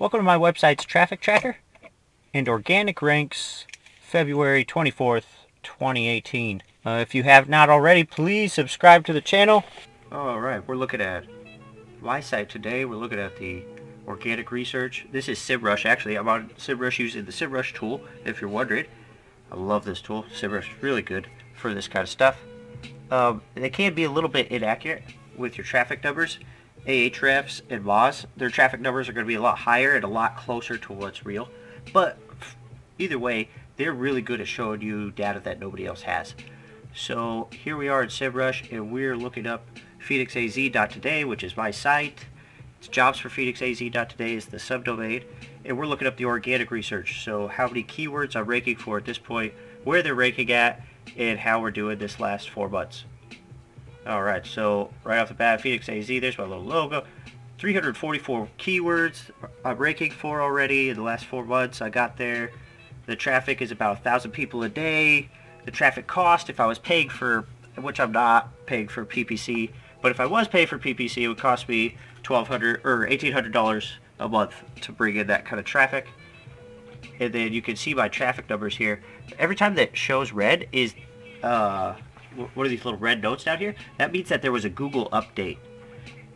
Welcome to my website's traffic tracker and organic ranks February 24th, 2018. Uh, if you have not already, please subscribe to the channel. Alright, we're looking at my site today. We're looking at the organic research. This is SEMrush actually. I'm on SEMrush using the SEMrush tool, if you're wondering. I love this tool. SEMrush is really good for this kind of stuff. Um, they can be a little bit inaccurate with your traffic numbers. Ahrefs and Moz, their traffic numbers are going to be a lot higher and a lot closer to what's real. But either way, they're really good at showing you data that nobody else has. So here we are in SEMrush and we're looking up PhoenixAZ.today, which is my site. It's jobs for PhoenixAZ.today is the subdomain. And we're looking up the organic research. So how many keywords I'm ranking for at this point, where they're ranking at, and how we're doing this last four months. Alright, so right off the bat, Phoenix AZ, there's my little logo. 344 keywords I'm ranking for already in the last four months. I got there. The traffic is about a thousand people a day. The traffic cost, if I was paying for, which I'm not paying for PPC, but if I was paying for PPC, it would cost me 1200 or $1,800 a month to bring in that kind of traffic. And then you can see my traffic numbers here. Every time that shows red is, uh, what are these little red notes down here? That means that there was a Google update.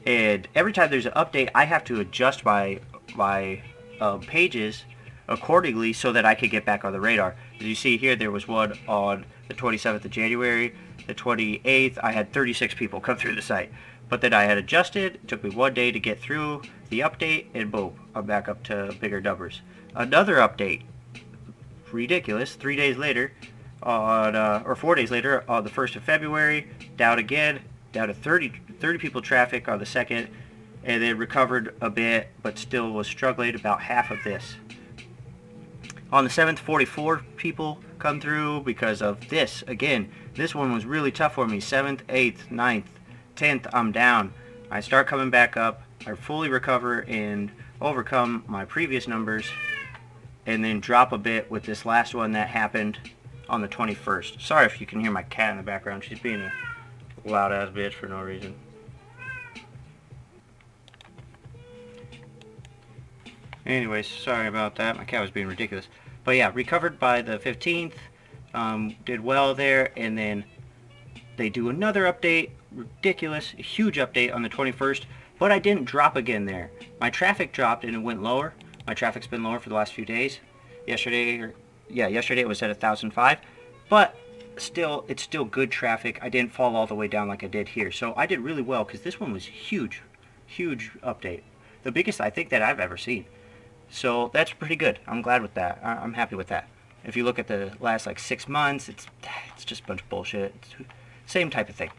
And every time there's an update, I have to adjust my, my um, pages accordingly so that I could get back on the radar. As you see here, there was one on the 27th of January. The 28th, I had 36 people come through the site. But then I had adjusted, it took me one day to get through the update, and boom, I'm back up to bigger numbers. Another update, ridiculous, three days later, on uh, or four days later, on the 1st of February, down again, down to 30, 30 people traffic on the 2nd, and then recovered a bit, but still was struggling about half of this. On the 7th, 44 people come through because of this. Again, this one was really tough for me. 7th, 8th, 9th, 10th, I'm down. I start coming back up. I fully recover and overcome my previous numbers and then drop a bit with this last one that happened on the 21st. Sorry if you can hear my cat in the background. She's being a loud ass bitch for no reason. Anyways, sorry about that. My cat was being ridiculous. But yeah, recovered by the 15th. Um, did well there. And then they do another update. Ridiculous. Huge update on the 21st. But I didn't drop again there. My traffic dropped and it went lower. My traffic's been lower for the last few days. Yesterday, yeah, yesterday it was at 1,005. But still, it's still good traffic. I didn't fall all the way down like I did here. So I did really well because this one was huge. Huge update. The biggest I think that I've ever seen. So that's pretty good. I'm glad with that. I'm happy with that. If you look at the last like six months, it's it's just a bunch of bullshit. It's same type of thing.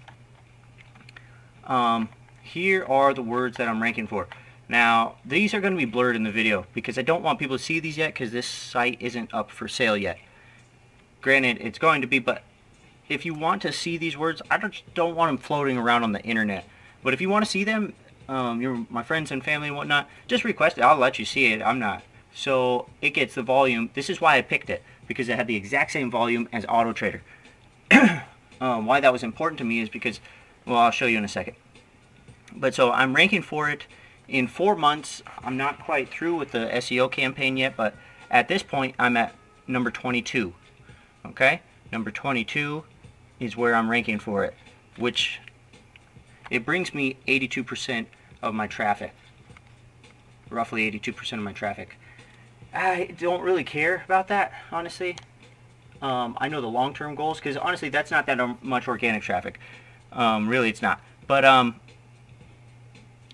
Um, here are the words that I'm ranking for. Now, these are going to be blurred in the video because I don't want people to see these yet because this site isn't up for sale yet. Granted, it's going to be, but if you want to see these words, I just don't want them floating around on the internet. But if you want to see them, um, your my friends and family and whatnot, just request it. I'll let you see it. I'm not. So it gets the volume. This is why I picked it because it had the exact same volume as Auto Trader. um, why that was important to me is because, well, I'll show you in a second. But so I'm ranking for it in four months. I'm not quite through with the SEO campaign yet, but at this point I'm at number 22. Okay, number 22 is where I'm ranking for it, which it brings me 82% of my traffic. Roughly 82% of my traffic. I don't really care about that, honestly. Um, I know the long-term goals, because honestly, that's not that much organic traffic. Um, really, it's not. But um,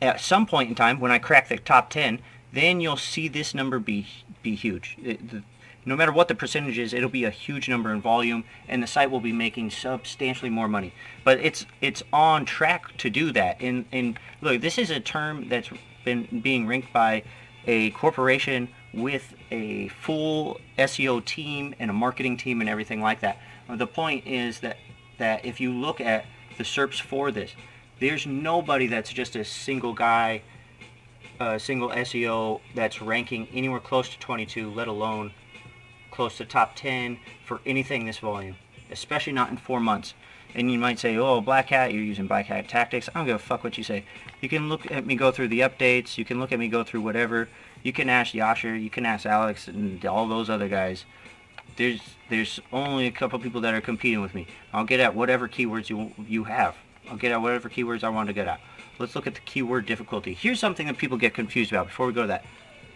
at some point in time, when I crack the top 10, then you'll see this number be be huge. It, the, no matter what the percentage is, it'll be a huge number in volume, and the site will be making substantially more money. But it's it's on track to do that. And and look, this is a term that's been being ranked by a corporation with a full SEO team and a marketing team and everything like that. The point is that that if you look at the SERPs for this, there's nobody that's just a single guy, a single SEO that's ranking anywhere close to 22, let alone close to top 10 for anything this volume, especially not in four months. And you might say, oh, Black Hat, you're using Black Hat tactics. I don't give a fuck what you say. You can look at me go through the updates. You can look at me go through whatever. You can ask Yasher, you can ask Alex, and all those other guys. There's there's only a couple people that are competing with me. I'll get at whatever keywords you you have. I'll get at whatever keywords I want to get at. Let's look at the keyword difficulty. Here's something that people get confused about before we go to that.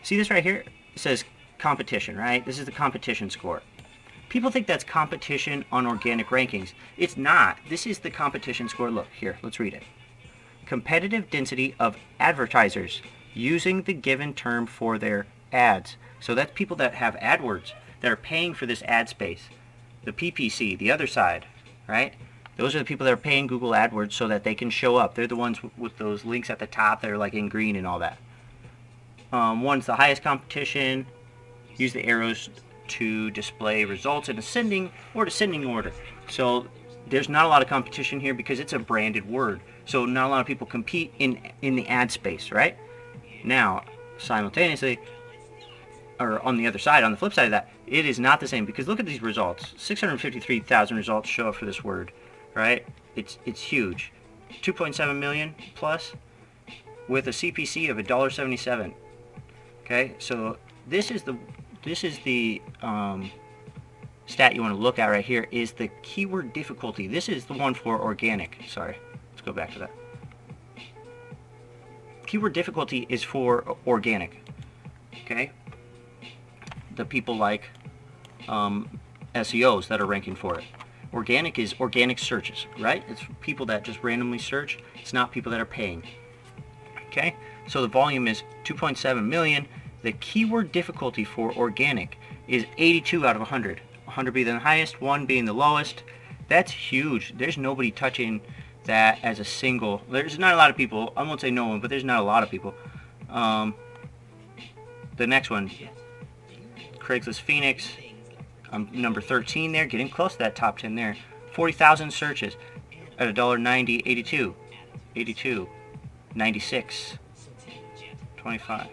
See this right here? It says competition, right? This is the competition score. People think that's competition on organic rankings. It's not. This is the competition score. Look, here, let's read it. Competitive density of advertisers using the given term for their ads. So that's people that have AdWords that are paying for this ad space. The PPC, the other side, right? Those are the people that are paying Google AdWords so that they can show up. They're the ones with those links at the top that are like in green and all that. Um, one's the highest competition. Use the arrows to display results in ascending or descending order. So there's not a lot of competition here because it's a branded word. So not a lot of people compete in in the ad space, right? Now, simultaneously, or on the other side, on the flip side of that, it is not the same because look at these results. 653,000 results show up for this word, right? It's it's huge. 2.7 million plus with a CPC of $1.77. Okay, so this is the this is the um, stat you want to look at right here is the keyword difficulty. This is the one for organic. Sorry, let's go back to that. Keyword difficulty is for organic. Okay, the people like um, SEOs that are ranking for it. Organic is organic searches, right? It's people that just randomly search. It's not people that are paying. Okay, so the volume is 2.7 million. The keyword difficulty for organic is 82 out of 100. 100 being the highest, 1 being the lowest. That's huge. There's nobody touching that as a single. There's not a lot of people. I won't say no one, but there's not a lot of people. Um, the next one, Craigslist Phoenix. I'm number 13 there, getting close to that top 10 there. 40,000 searches at $1.90, 82, 82, 96, 25.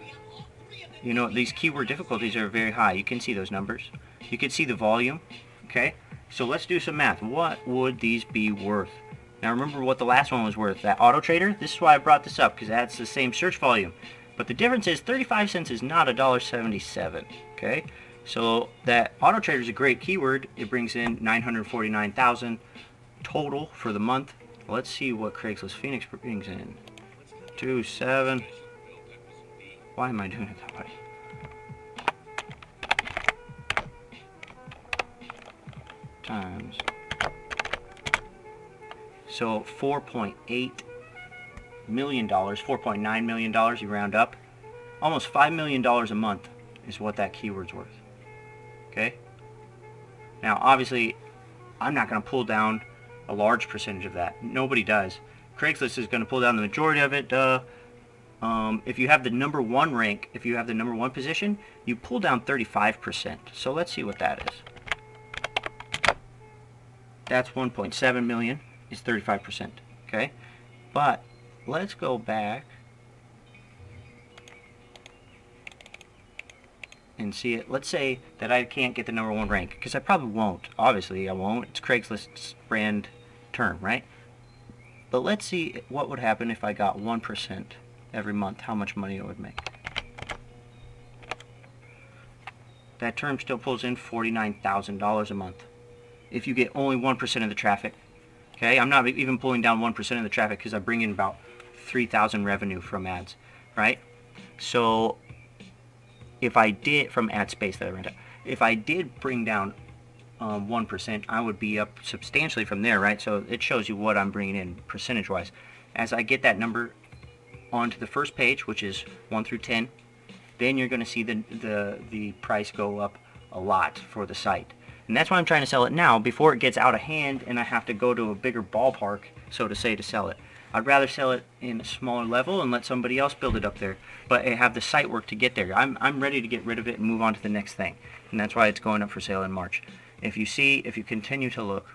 You know, these keyword difficulties are very high. You can see those numbers. You can see the volume, okay? So let's do some math. What would these be worth? Now remember what the last one was worth. That Auto Trader, this is why I brought this up, because that's the same search volume. But the difference is 35 cents is not $1.77, okay? So that Auto Trader is a great keyword. It brings in 949,000 total for the month. Let's see what Craigslist Phoenix brings in. Two seven. Why am I doing it that way? Times. So 4.8 million dollars, 4.9 million dollars, you round up. Almost 5 million dollars a month is what that keyword's worth. Okay? Now, obviously, I'm not going to pull down a large percentage of that. Nobody does. Craigslist is going to pull down the majority of it. Duh. Um, if you have the number one rank, if you have the number one position, you pull down 35%. So let's see what that is. That's 1.7 million is 35%. Okay? But let's go back and see it. Let's say that I can't get the number one rank, because I probably won't. Obviously, I won't. It's Craigslist's brand term, right? But let's see what would happen if I got 1% every month, how much money it would make. That term still pulls in $49,000 a month. If you get only 1% of the traffic, okay? I'm not even pulling down 1% of the traffic because I bring in about 3,000 revenue from ads, right? So if I did, from ad space that I rent out, if I did bring down um, 1%, I would be up substantially from there, right? So it shows you what I'm bringing in percentage-wise. As I get that number onto the first page, which is 1 through 10, then you're going to see the, the, the price go up a lot for the site. And that's why I'm trying to sell it now, before it gets out of hand and I have to go to a bigger ballpark, so to say, to sell it. I'd rather sell it in a smaller level and let somebody else build it up there, but eh, have the site work to get there. I'm, I'm ready to get rid of it and move on to the next thing, and that's why it's going up for sale in March. If you see, if you continue to look,